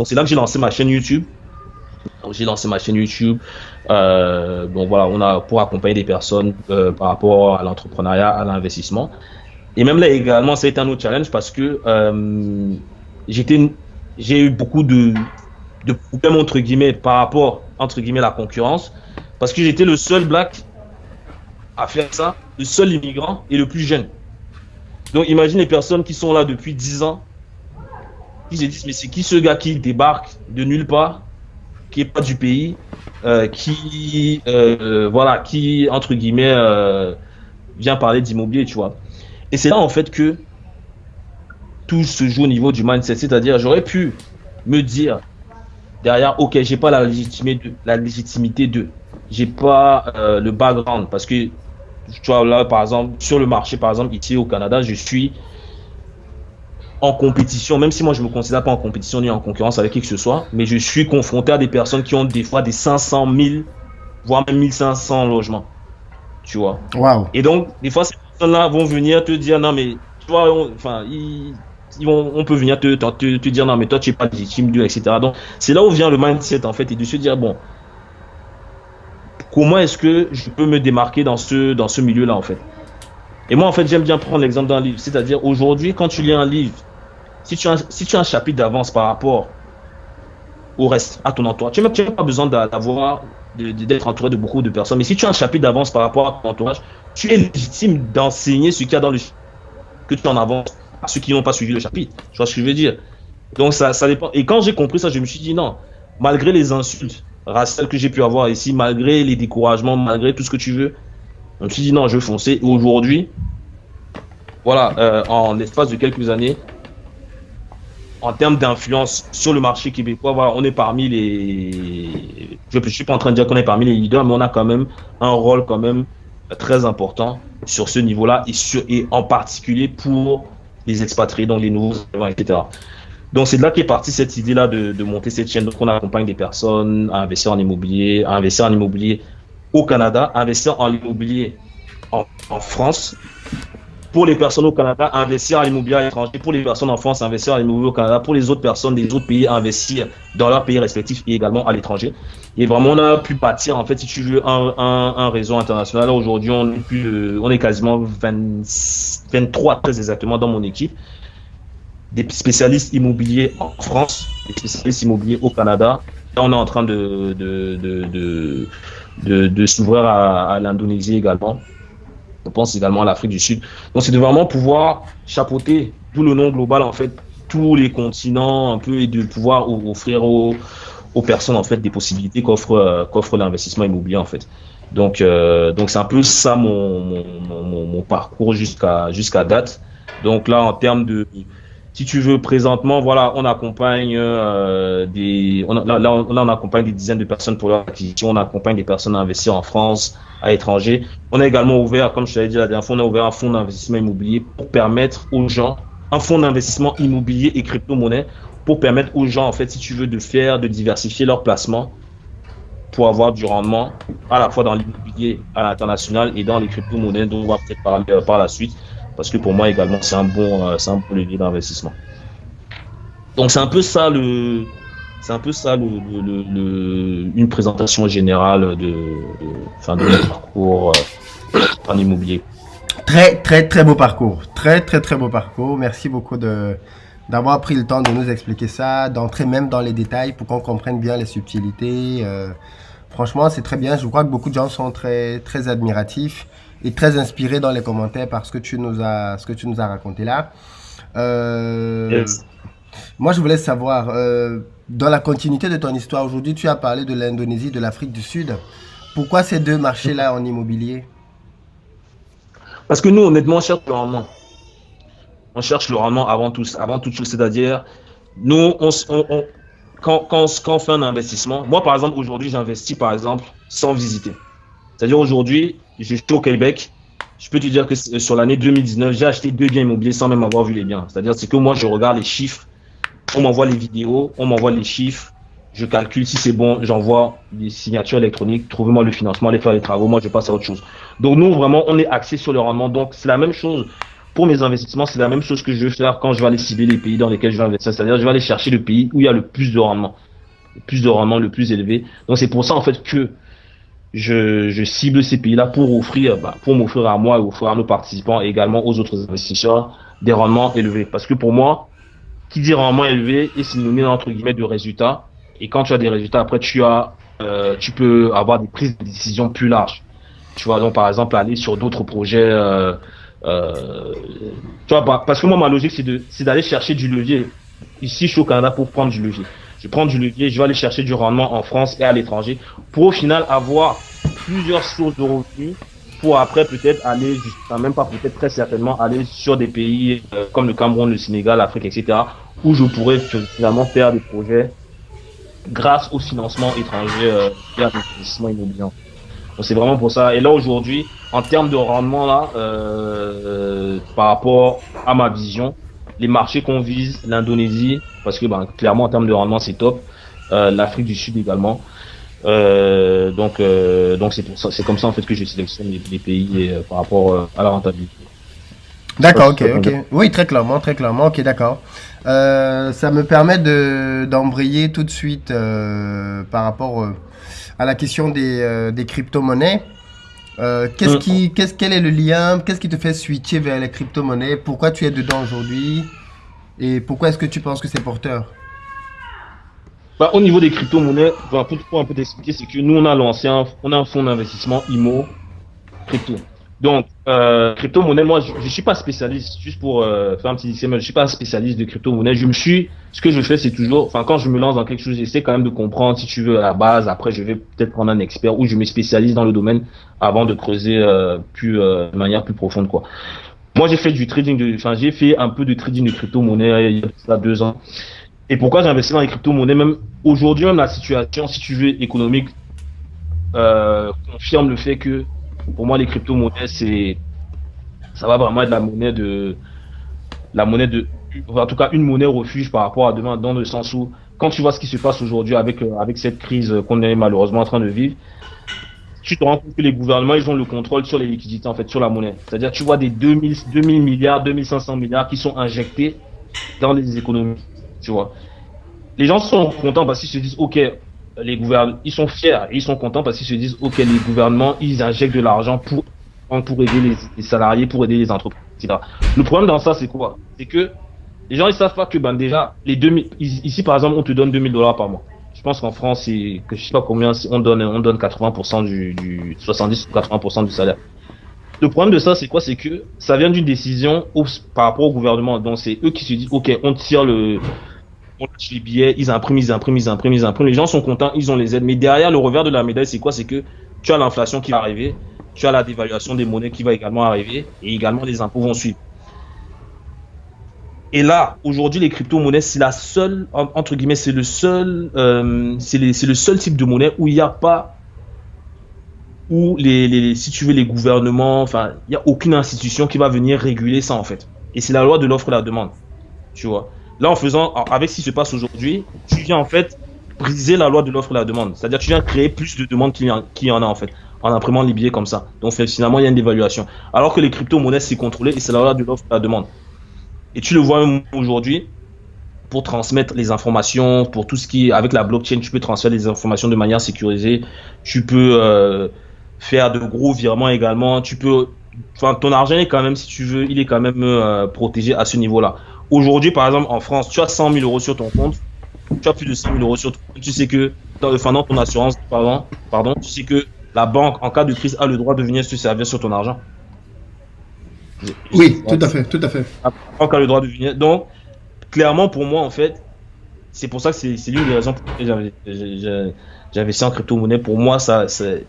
Donc c'est là que j'ai lancé ma chaîne YouTube. J'ai lancé ma chaîne YouTube. Euh, donc voilà, on a pour accompagner des personnes euh, par rapport à l'entrepreneuriat, à l'investissement. Et même là également, ça a été un autre challenge parce que euh, j'ai eu beaucoup de, de problèmes entre guillemets par rapport entre guillemets à la concurrence parce que j'étais le seul black à faire ça, le seul immigrant et le plus jeune. Donc imagine les personnes qui sont là depuis 10 ans, qui se disent mais c'est qui ce gars qui débarque de nulle part, qui est pas du pays, euh, qui euh, voilà, qui entre guillemets euh, vient parler d'immobilier, tu vois. Et c'est là en fait que tout se joue au niveau du mindset, c'est-à-dire j'aurais pu me dire derrière, ok, j'ai pas la légitimité de, la légitimité de, j'ai pas le background parce que tu vois, là, par exemple, sur le marché, par exemple, ici au Canada, je suis en compétition, même si moi je me considère pas en compétition ni en concurrence avec qui que ce soit, mais je suis confronté à des personnes qui ont des fois des 500 000, voire même 1500 logements. Tu vois. Waouh. Et donc, des fois, ces personnes-là vont venir te dire, non, mais, tu vois, enfin, ils, vont, on peut venir te, te, te, dire, non, mais toi, tu n'es pas légitime, etc. Donc, c'est là où vient le mindset, en fait, et de se dire, bon, comment est-ce que je peux me démarquer dans ce, dans ce milieu-là, en fait? Et moi, en fait, j'aime bien prendre l'exemple d'un livre. C'est-à-dire, aujourd'hui, quand tu lis un livre, si tu as, si tu as un chapitre d'avance par rapport au reste, à ton entourage, tu n'as même pas besoin d'avoir, d'être entouré de beaucoup de personnes. Mais si tu as un chapitre d'avance par rapport à ton entourage, tu es légitime d'enseigner ce qu'il y a dans le que tu en avances à ceux qui n'ont pas suivi le chapitre. Tu vois ce que je veux dire? Donc, ça, ça dépend. Et quand j'ai compris ça, je me suis dit non, malgré les insultes, raciales que j'ai pu avoir ici, malgré les découragements, malgré tout ce que tu veux. Je me suis dit non, je vais foncer. Et aujourd'hui, voilà, euh, en l'espace de quelques années, en termes d'influence sur le marché québécois, on est parmi les. Je ne suis pas en train de dire qu'on est parmi les leaders, mais on a quand même un rôle quand même très important sur ce niveau-là et, en particulier pour les expatriés, donc les nouveaux, etc. Donc c'est de là qu'est partie cette idée-là de, monter cette chaîne. Donc on accompagne des personnes à investir en immobilier, à investir en immobilier au Canada, à investir en immobilier en France. Pour les personnes au Canada, investir en immobilier à l'étranger. Pour les personnes en France, investir en immobilier au Canada. Pour les autres personnes des autres pays, investir dans leur pays respectif et également à l'étranger. Et vraiment, on a pu bâtir, en fait, si tu veux, un, réseau international. Aujourd'hui, on, est quasiment 20, 23 très exactement dans mon équipe des spécialistes immobiliers en France, des spécialistes immobiliers au Canada. Là, on est en train de, s'ouvrir à, à l'Indonésie également. Je pense également à l'Afrique du Sud. Donc, c'est de vraiment pouvoir chapeauter tout le nom global, en fait, tous les continents un peu et de pouvoir offrir aux, aux personnes, en fait, des possibilités qu'offre qu'offre l'investissement immobilier, en fait. Donc, euh, donc c'est un peu ça mon, mon, mon, mon parcours jusqu'à jusqu'à date. Donc là, en termes de, si tu veux, présentement, voilà, on accompagne euh, des, on, là, on accompagne des dizaines de personnes pour leur acquisition, on accompagne des personnes à investir en France, à l'étranger. On a également ouvert, comme je t'avais dit la dernière fois, on a ouvert un fonds d'investissement immobilier pour permettre aux gens, un fonds d'investissement immobilier et crypto-monnaie, pour permettre aux gens, en fait, si tu veux, de faire, de diversifier leurs placements pour avoir du rendement à la fois dans l'immobilier à l'international et dans les crypto-monnaies dont on va peut-être parler euh, par la suite parce que pour moi également c'est un bon euh, c'est un bon levier d'investissement. Donc c'est un peu ça le c'est un peu ça le, une présentation générale de, enfin de mon parcours euh, en immobilier. Très très très beau parcours, très très très beau parcours. Merci beaucoup de d'avoir pris le temps de nous expliquer ça, d'entrer même dans les détails pour qu'on comprenne bien les subtilités. Euh, franchement, c'est très bien. Je crois que beaucoup de gens sont très très admiratifs et très inspiré dans les commentaires par ce que tu nous as, ce que tu nous as raconté là. Euh, Moi, je voulais savoir, euh, dans la continuité de ton histoire, aujourd'hui, tu as parlé de l'Indonésie, de l'Afrique du Sud. Pourquoi ces deux marchés-là en immobilier? Parce que nous, honnêtement, on cherche le rendement. On cherche le rendement avant tout, avant toute chose. C'est-à-dire, nous, on, on, quand, quand, quand on fait un investissement, moi, par exemple, aujourd'hui, j'investis, par exemple, sans visiter. C'est-à-dire, aujourd'hui, je suis au Québec, je peux te dire que sur l'année 2019, j'ai acheté deux biens immobiliers sans même avoir vu les biens. C'est-à-dire c'est que moi, je regarde les chiffres, on m'envoie les vidéos, on m'envoie les chiffres, je calcule si c'est bon, j'envoie des signatures électroniques, trouvez-moi le financement, allez faire les travaux, moi je passe à autre chose. Donc nous, vraiment, on est axé sur le rendement. Donc c'est la même chose pour mes investissements, c'est la même chose que je vais faire quand je vais aller cibler les pays dans lesquels je vais investir. C'est-à-dire, je vais aller chercher le pays où il y a le plus de rendement, le plus de rendement, le plus élevé. Donc, c'est pour ça, en fait, que je, je cible ces pays-là pour offrir, bah, pour m'offrir à moi et offrir à nos participants et également aux autres investisseurs des rendements élevés. Parce que pour moi, qui dit rendement élevé est synonyme entre guillemets de résultats. Et quand tu as des résultats, après tu as, euh, tu peux avoir des prises de décision plus larges. Tu vois donc par exemple aller sur d'autres projets. Euh, euh, tu vois parce que moi ma logique c'est de c'est d'aller chercher du levier ici je suis au Canada pour prendre du levier. Je prends du levier, je vais aller chercher du rendement en France et à l'étranger pour au final avoir plusieurs sources de revenus pour après peut-être aller, même pas peut-être très certainement aller sur des pays euh, comme le Cameroun, le Sénégal, l'Afrique, etc., où je pourrais finalement faire des projets grâce au financement étranger euh, à l'investissement immobilier. Donc c'est vraiment pour ça. Et là aujourd'hui, en termes de rendement là, euh, par rapport à ma vision, les marchés qu'on vise, l'Indonésie, parce que ben, clairement en termes de rendement c'est top, euh, l'Afrique du Sud également. Euh, donc, euh, donc c'est comme ça en fait que je sélectionne les, pays par rapport à la rentabilité. D'accord, ok, ok. Oui, très clairement, très clairement. Ok, d'accord. ça me permet de d'embrayer tout de suite par rapport à la question des, des crypto-monnaies. qu'est-ce mm. qui, qu'est-ce, quel est le lien? Qu'est-ce qui te fait switcher vers les crypto-monnaies? Pourquoi tu es dedans aujourd'hui? Et pourquoi est-ce que tu penses que c'est porteur bah, au niveau des crypto-monnaies, pour, un peu t'expliquer, c'est que nous, on a lancé un, on a un fonds d'investissement IMO crypto. Donc, euh, crypto-monnaie, moi, je, ne suis pas spécialiste, juste pour euh, faire un petit disclaimer, je suis pas spécialiste de crypto-monnaie. Je me suis, ce que je fais, c'est toujours, enfin, quand je me lance dans quelque chose, j'essaie quand même de comprendre, si tu veux, à la base. Après, je vais peut-être prendre un expert ou je me spécialise dans le domaine avant de creuser euh, plus, de manière plus profonde, quoi. Moi, j'ai fait du trading de, enfin, j'ai fait un peu de trading de crypto-monnaie il y a deux ans. Et pourquoi j'ai investi dans les crypto-monnaies? Même aujourd'hui, même la situation, si tu veux, économique, euh, confirme le fait que pour moi, les crypto-monnaies, c'est, ça va vraiment être la monnaie de, la monnaie de, en tout cas, une monnaie refuge par rapport à demain, dans le sens où, quand tu vois ce qui se passe aujourd'hui avec, euh, avec cette crise qu'on est malheureusement en train de vivre, tu te rends compte que les gouvernements, ils ont le contrôle sur les liquidités, en fait, sur la monnaie. C'est-à-dire, tu vois des 2000, 2000 milliards, 2500 milliards qui sont injectés dans les économies tu vois. Les gens sont contents parce qu'ils se disent, ok, les gouvernements, ils sont fiers, ils sont contents parce qu'ils se disent, ok, les gouvernements, ils injectent de l'argent pour, pour aider les, salariés, pour aider les entreprises, etc. Le problème dans ça, c'est quoi? C'est que les gens, ils savent pas que, ben, déjà, les 2000, ici, par exemple, on te donne 2000 dollars par mois. Je pense qu'en France, c'est, que je sais pas combien, on donne, on donne 80% du, du 70 ou 80% du salaire. Le problème de ça, c'est quoi? C'est que ça vient d'une décision par rapport au gouvernement. Donc, c'est eux qui se disent, OK, on tire le, on les billets, ils impriment, ils impriment, ils impriment, ils impriment. Les gens sont contents, ils ont les aides. Mais derrière, le revers de la médaille, c'est quoi? C'est que tu as l'inflation qui va arriver, tu as la dévaluation des monnaies qui va également arriver, et également les impôts vont suivre. Et là, aujourd'hui, les crypto-monnaies, c'est la seule, entre guillemets, c'est le seul, euh, c'est le seul type de monnaie où il n'y a pas, où les, si tu veux, les gouvernements, enfin, il n'y a aucune institution qui va venir réguler ça, en fait. Et c'est la loi de l'offre et la demande. Tu vois. Là, en faisant, avec ce qui se passe aujourd'hui, tu viens en fait briser la loi de l'offre et la demande. C'est-à-dire, tu viens créer plus de demandes qu'il y, en a en fait, en imprimant les billets comme ça. Donc, finalement, il y a une dévaluation. Alors que les crypto-monnaies, c'est contrôlé et c'est la loi de l'offre et la demande. Et tu le vois aujourd'hui, pour transmettre les informations, pour tout ce qui est avec la blockchain, tu peux transférer les informations de manière sécurisée. Tu peux euh, faire de gros virements également. Tu peux, ton argent est quand même, si tu veux, il est quand même euh, protégé à ce niveau-là. Aujourd'hui, par exemple, en France, tu as 100 000 euros sur ton compte, tu as plus de 100 000 euros sur ton compte, tu sais que, dans, enfin, dans ton assurance, pardon, pardon, tu sais que la banque, en cas de crise, a le droit de venir se servir sur ton argent. Oui, tout à fait, tout à fait. La banque a le droit de venir. Donc, clairement, pour moi, en fait, c'est pour ça que c'est l'une des raisons pour lesquelles j'avais investi en crypto-monnaie. Pour moi, ça, ce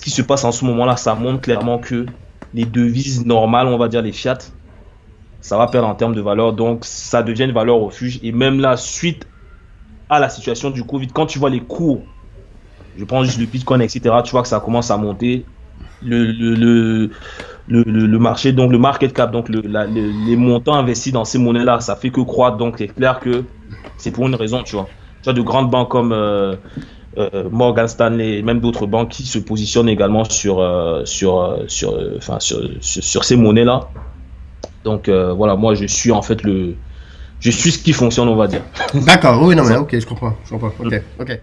qui se passe en ce moment-là, ça montre clairement que les devises normales, on va dire les fiat, ça va perdre en termes de valeur. Donc, ça devient une valeur refuge. Et même là, suite à la situation du Covid, quand tu vois les cours, je prends juste le Bitcoin, etc., tu vois que ça commence à monter. Le, le, le, le, marché, donc le market cap, donc le, les montants investis dans ces monnaies-là, ça fait que croître. Donc, c'est clair que c'est pour une raison, tu vois. Tu as de grandes banques comme euh, euh, Morgan Stanley, et même d'autres banques qui se positionnent également sur, euh, sur, sur, sur, sur, ces monnaies-là Donc voilà, moi je suis en fait le, je suis ce qui fonctionne, on va dire. D'accord, oui, non mais ok, je comprends, je comprends. Ok, ok.